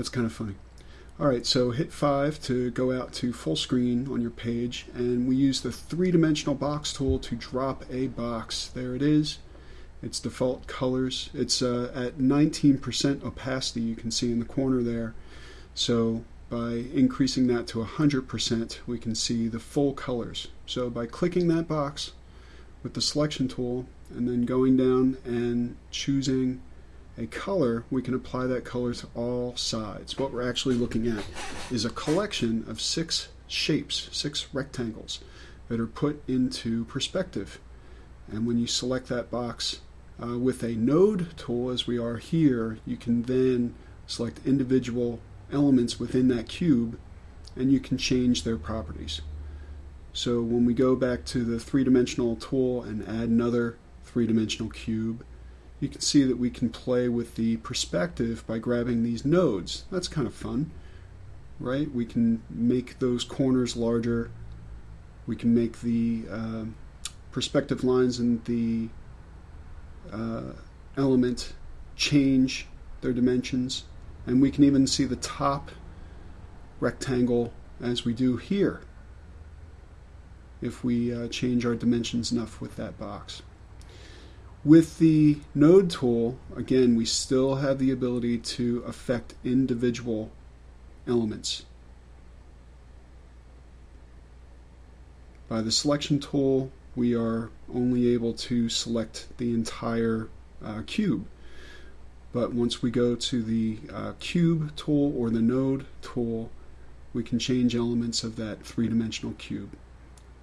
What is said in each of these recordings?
That's kind of funny. Alright, so hit 5 to go out to full screen on your page, and we use the three-dimensional box tool to drop a box. There it is. Its default colors. It's uh, at 19% opacity, you can see in the corner there. So by increasing that to 100%, we can see the full colors. So by clicking that box with the selection tool, and then going down and choosing a color, we can apply that color to all sides. What we're actually looking at is a collection of six shapes, six rectangles that are put into perspective. And when you select that box uh, with a node tool, as we are here, you can then select individual elements within that cube and you can change their properties. So when we go back to the three-dimensional tool and add another three-dimensional cube, you can see that we can play with the perspective by grabbing these nodes. That's kind of fun, right? We can make those corners larger. We can make the uh, perspective lines and the uh, element change their dimensions. And we can even see the top rectangle as we do here if we uh, change our dimensions enough with that box. With the node tool, again, we still have the ability to affect individual elements. By the selection tool, we are only able to select the entire uh, cube. But once we go to the uh, cube tool or the node tool, we can change elements of that three-dimensional cube,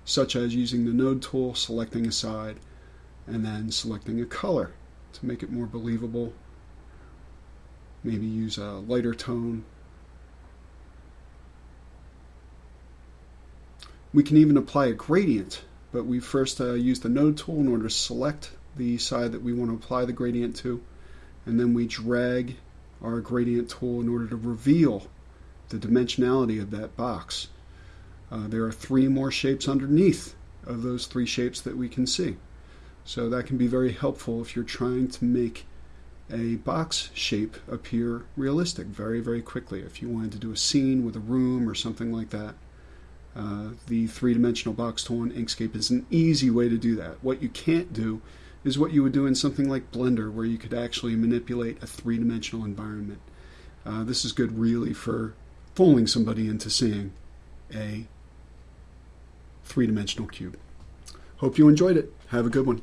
such as using the node tool, selecting a side, and then selecting a color to make it more believable. Maybe use a lighter tone. We can even apply a gradient, but we first uh, use the node tool in order to select the side that we want to apply the gradient to, and then we drag our gradient tool in order to reveal the dimensionality of that box. Uh, there are three more shapes underneath of those three shapes that we can see. So that can be very helpful if you're trying to make a box shape appear realistic very, very quickly. If you wanted to do a scene with a room or something like that, uh, the three-dimensional box tool in Inkscape is an easy way to do that. What you can't do is what you would do in something like Blender, where you could actually manipulate a three-dimensional environment. Uh, this is good really for fooling somebody into seeing a three-dimensional cube. Hope you enjoyed it. Have a good one.